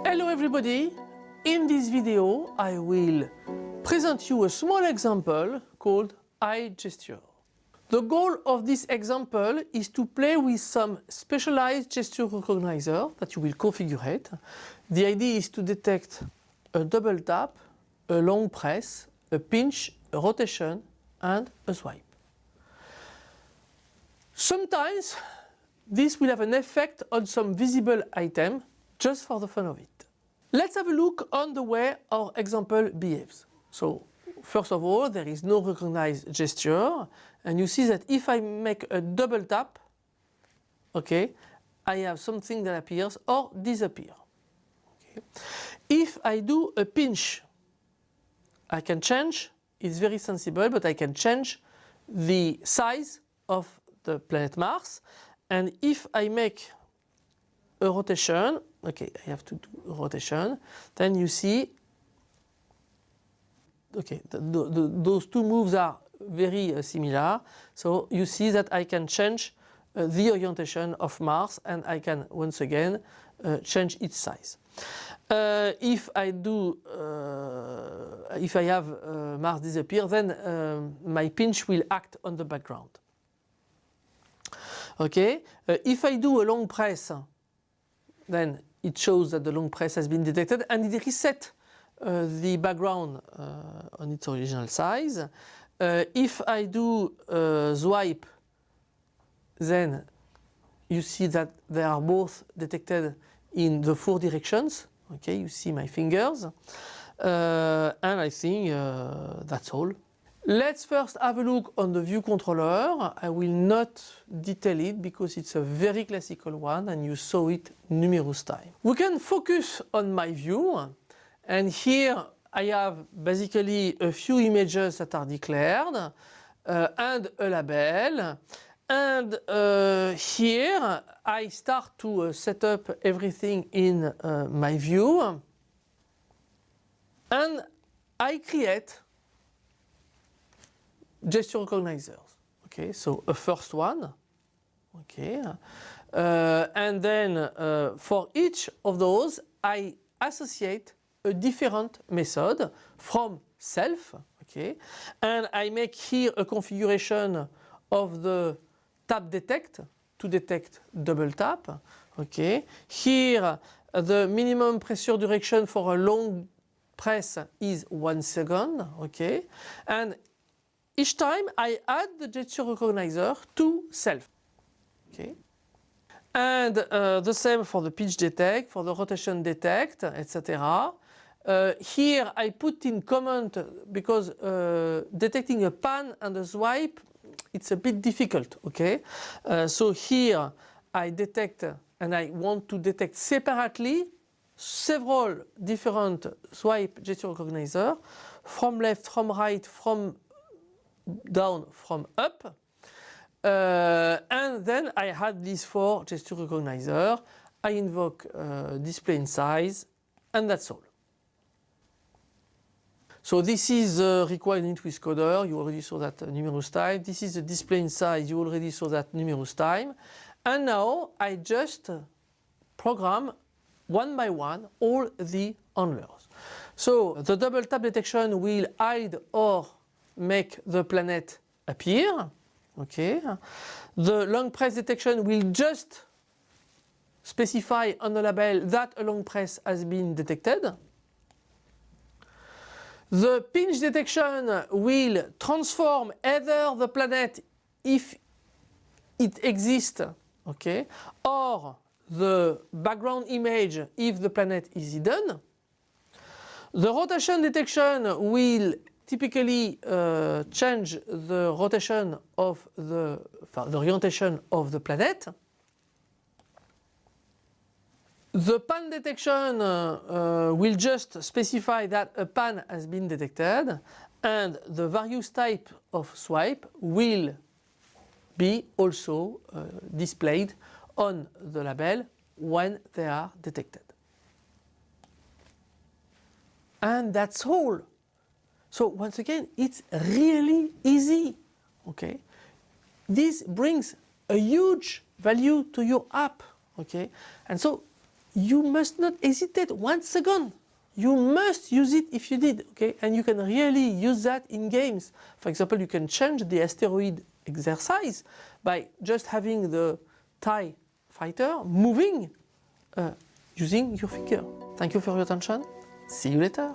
Hello everybody! In this video I will present you a small example called eye gesture. The goal of this example is to play with some specialized gesture recognizer that you will configure. The idea is to detect a double tap, a long press, a pinch, a rotation and a swipe. Sometimes this will have an effect on some visible item just for the fun of it. Let's have a look on the way our example behaves. So first of all there is no recognized gesture and you see that if I make a double tap okay I have something that appears or disappears. Okay. If I do a pinch I can change it's very sensible but I can change the size of the planet Mars and if I make a rotation okay I have to do rotation then you see okay the, the, those two moves are very uh, similar so you see that I can change uh, the orientation of Mars and I can once again uh, change its size. Uh, if I do, uh, if I have uh, Mars disappear then my pinch will act on the background. Okay, if I do a long press then it shows that the long press has been detected and it resets uh, the background uh, on its original size. Uh, if I do swipe then you see that they are both detected in the four directions. Okay, you see my fingers. Uh, and I think uh, that's all. Let's first have a look on the view controller. I will not detail it because it's a very classical one and you saw it numerous times. We can focus on my view and here I have basically a few images that are declared uh, and a label and uh, here I start to uh, set up everything in uh, my view and I create gesture recognizers. Okay, so a first one. Okay, uh, and then uh, for each of those I associate a different method from self. Okay, and I make here a configuration of the tap detect to detect double tap. Okay, here the minimum press duration for a long press is one second. Okay, and each time I add the gesture recognizer to self. Okay. And uh, the same for the pitch detect, for the rotation detect, etc. Uh, here I put in comment because uh, detecting a pan and a swipe it's a bit difficult okay uh, so here I detect and I want to detect separately several different swipe gesture recognizer from left from right from down from up. Uh, and then I had these four gesture recognizer. I invoke uh, display in size and that's all. So this is required with coder, you already saw that numerous times. This is the display in size, you already saw that numerous times. And now I just program one by one all the handlers. So the double tap detection will hide or make the planet appear. Okay. The long press detection will just specify on the label that a long press has been detected. The pinch detection will transform either the planet if it exists, okay, or the background image if the planet is hidden. The rotation detection will typically uh, change the rotation of the, the orientation of the planet. The pan detection uh, uh, will just specify that a pan has been detected and the various type of swipe will be also uh, displayed on the label when they are detected. And that's all. So once again, it's really easy, okay? This brings a huge value to your app, okay? And so you must not hesitate one second. You must use it if you did, okay? And you can really use that in games. For example, you can change the asteroid exercise by just having the TIE fighter moving uh, using your figure. Thank you for your attention. See you later.